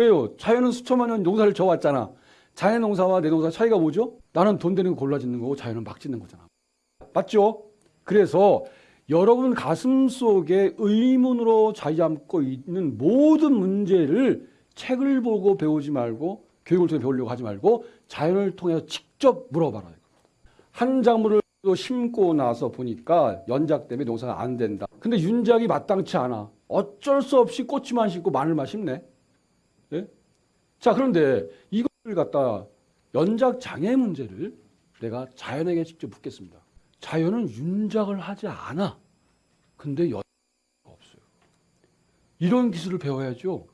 왜요? 자연은 수천만 년 농사를 져왔잖아. 자연 농사와 내 농사 차이가 뭐죠? 나는 돈 되는 거 골라 짓는 거고 자연은 막 짓는 거잖아. 맞죠? 그래서 여러분 가슴 속에 의문으로 자리 잡고 있는 모든 문제를 책을 보고 배우지 말고 교육을 통해 배우려고 하지 말고 자연을 통해서 직접 물어봐라. 한 작물을 심고 나서 보니까 연작 때문에 농사가 안 된다. 근데 윤작이 마땅치 않아. 어쩔 수 없이 꼬치만 심고 마늘만 심네. 예? 자, 그런데 이걸 갖다 연작 장애 문제를 내가 자연에게 직접 묻겠습니다. 자연은 윤작을 하지 않아. 근데 연작이 없어요. 이런 기술을 배워야죠.